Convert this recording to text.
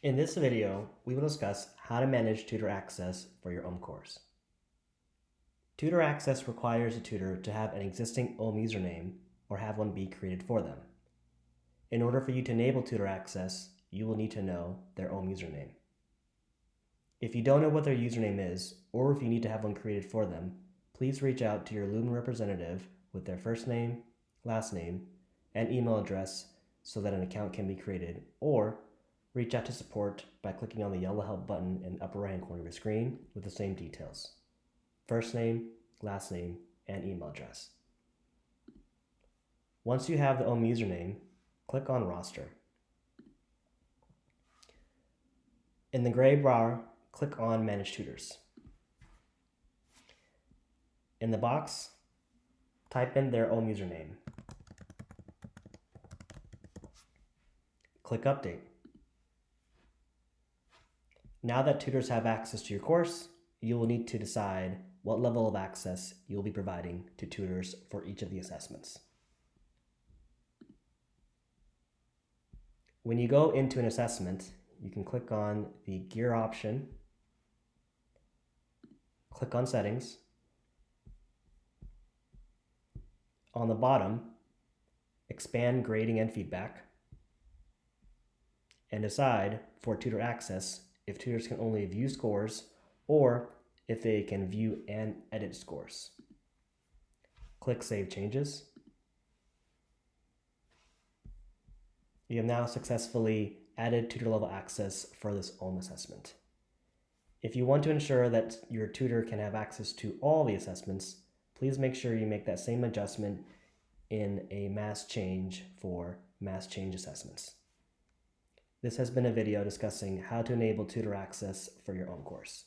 In this video, we will discuss how to manage tutor access for your OHM course. Tutor access requires a tutor to have an existing OHM username or have one be created for them. In order for you to enable tutor access, you will need to know their OHM username. If you don't know what their username is, or if you need to have one created for them, please reach out to your Lumen representative with their first name, last name, and email address so that an account can be created, or Reach out to support by clicking on the yellow help button in the upper right hand corner of your screen with the same details. First name, last name, and email address. Once you have the OHM username, click on roster. In the gray bar, click on manage tutors. In the box, type in their OHM username. Click update. Now that tutors have access to your course, you will need to decide what level of access you'll be providing to tutors for each of the assessments. When you go into an assessment, you can click on the gear option, click on settings. On the bottom, expand grading and feedback, and decide for tutor access if tutors can only view scores or if they can view and edit scores. Click Save Changes. You have now successfully added tutor level access for this OHM assessment. If you want to ensure that your tutor can have access to all the assessments, please make sure you make that same adjustment in a mass change for mass change assessments. This has been a video discussing how to enable tutor access for your OHM course.